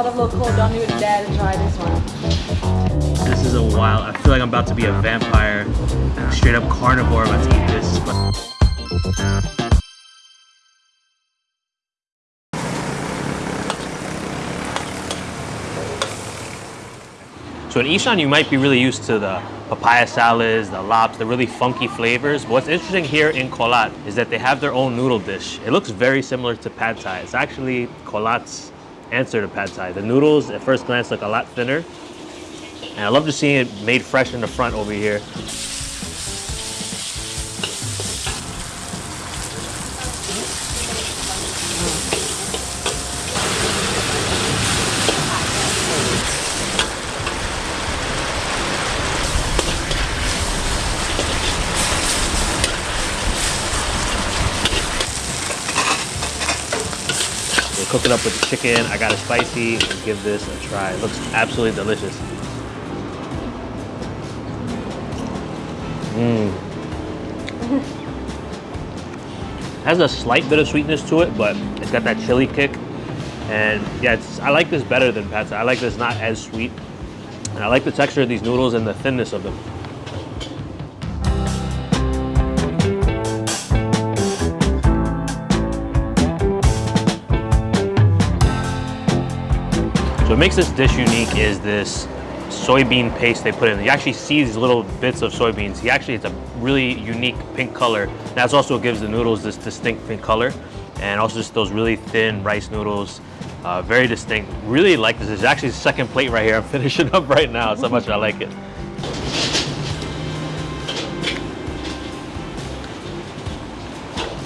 a lot of local don't even dare to try this one. This is a wild. I feel like I'm about to be a vampire, straight up carnivore about to eat this. So in Isan, you might be really used to the papaya salads, the lops, the really funky flavors. But what's interesting here in Kolat is that they have their own noodle dish. It looks very similar to pad thai. It's actually Kolat's answer to pad thai. The noodles at first glance look a lot thinner. And I love to see it made fresh in the front over here. Cook it up with the chicken. I got it spicy. Give this a try. It looks absolutely delicious. Mmm. has a slight bit of sweetness to it, but it's got that chili kick. And yeah, it's I like this better than pad I like this not as sweet. And I like the texture of these noodles and the thinness of them. What makes this dish unique is this soybean paste they put in. You actually see these little bits of soybeans. He actually, it's a really unique pink color. That's also what gives the noodles this distinct pink color. And also just those really thin rice noodles, uh, very distinct. Really like this. It's actually the second plate right here. I'm finishing up right now. So much I like it.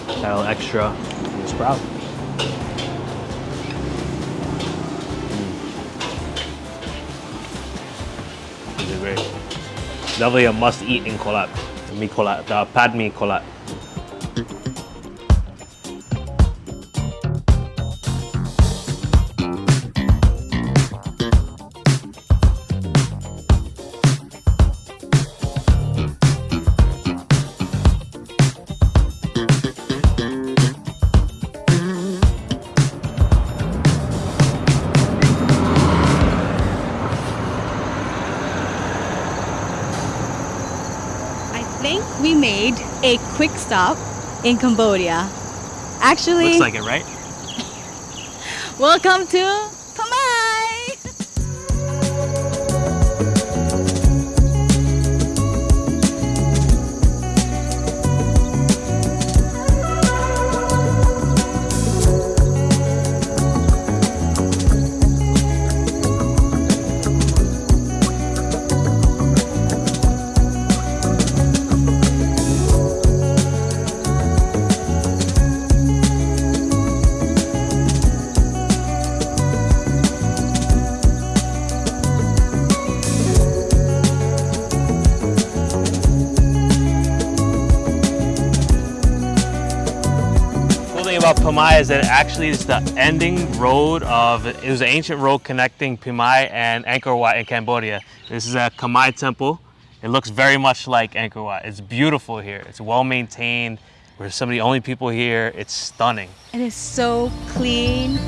A little extra sprout. Definitely a must eat in Kolat. Mi Kolat, the pad mi Kolat. Made a quick stop in Cambodia. Actually, looks like it, right? welcome to about Phimai is that it actually is the ending road of, it was an ancient road connecting Phimai and Angkor Wat in Cambodia. This is a Khmer temple. It looks very much like Angkor Wat. It's beautiful here. It's well maintained. We're some of the only people here. It's stunning. It is so clean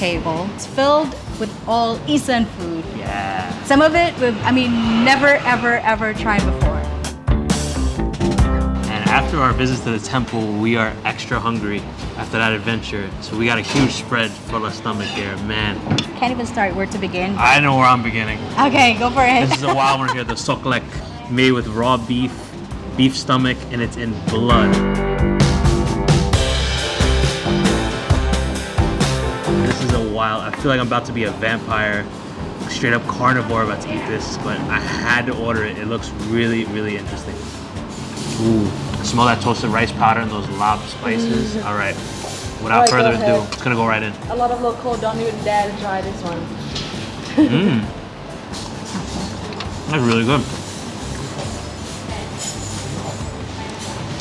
table. It's filled with all Isan food. Yeah. Some of it, we've, I mean, never, ever, ever tried before. And after our visit to the temple, we are extra hungry after that adventure. So we got a huge spread for our stomach here. Man, Can't even start where to begin. I know where I'm beginning. Okay, go for it. This is a wild one here, the soklek, made with raw beef, beef stomach, and it's in blood. This is a wild, I feel like I'm about to be a vampire, straight up carnivore about to eat this, but I had to order it. It looks really, really interesting. Ooh, smell that toasted rice powder and those lob spices. Mm. All right, without Alright, further ado, it's gonna go right in. A lot of local don't even dare to try this one. Mmm. That's really good.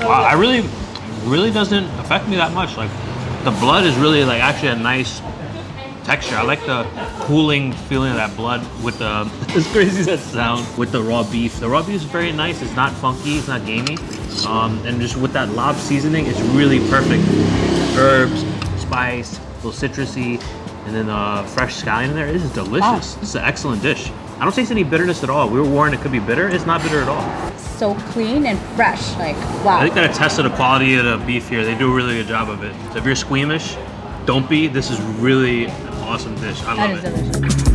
Oh, wow, I really, really doesn't affect me that much. Like, the blood is really like actually a nice texture. I like the cooling feeling of that blood with the, as crazy as that sounds, with the raw beef. The raw beef is very nice. It's not funky, it's not gamey. Um, and just with that lob seasoning, it's really perfect. Herbs, spice, a little citrusy, and then uh, fresh scallion in there. This is delicious. This is an excellent dish. I don't taste any bitterness at all. We were warned it could be bitter. It's not bitter at all. so clean and fresh. Like, wow. I think that attests to the quality of the beef here. They do a really good job of it. So if you're squeamish, don't be. This is really awesome dish. I that love is it. delicious.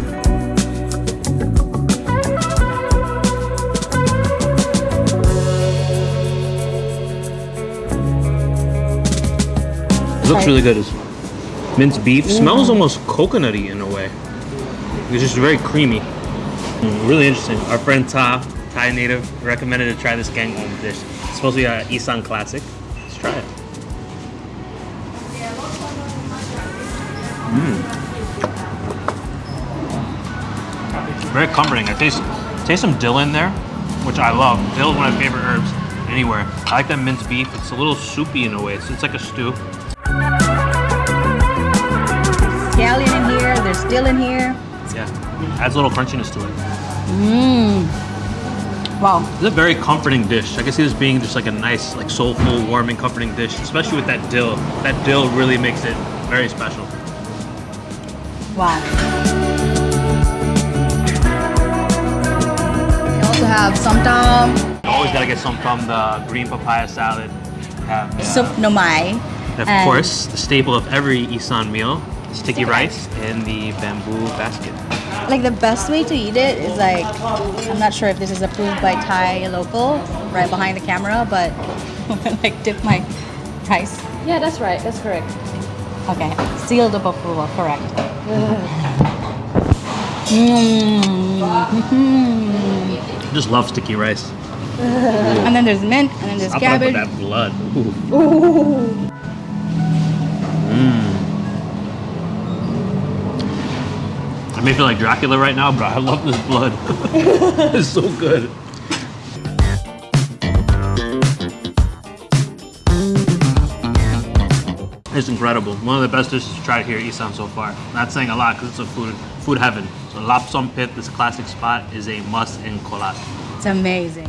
It looks really good. It's minced beef. Smells almost coconutty in a way. It's just very creamy. Mm, really interesting. Our friend Ta, Thai native, recommended to try this gangon dish. It's supposed to be a Isan classic. Let's try it. Very comforting. I taste taste some dill in there, which I love. Dill is one of my favorite herbs anywhere. I like that minced beef. It's a little soupy in a way. It's, it's like a stew. Scallion in here, there's dill in here. Yeah. Adds a little crunchiness to it. Mmm. Wow. It's a very comforting dish. I can see this being just like a nice, like soulful, warming, comforting dish, especially with that dill. That dill really makes it very special. Wow. Have somtam, You always gotta get some from the green papaya salad. Have, uh, soup nomai. and of and- course, the staple of every Isan meal, sticky rice in the bamboo basket. Like the best way to eat it is like, I'm not sure if this is approved by Thai local, right behind the camera, but like dip my rice. Yeah, that's right. That's correct. Okay, sealed of approval, correct. Mm. I just love sticky rice. And then there's mint, and then there's Top it up with cabbage. that blood. Ooh. Mm. I may feel like Dracula right now, but I love this blood. it's so good. It's incredible. One of the best dishes to tried here at Isan so far. Not saying a lot because it's a food food heaven. So Lapsam Pit, this classic spot, is a must in Kolat. It's amazing.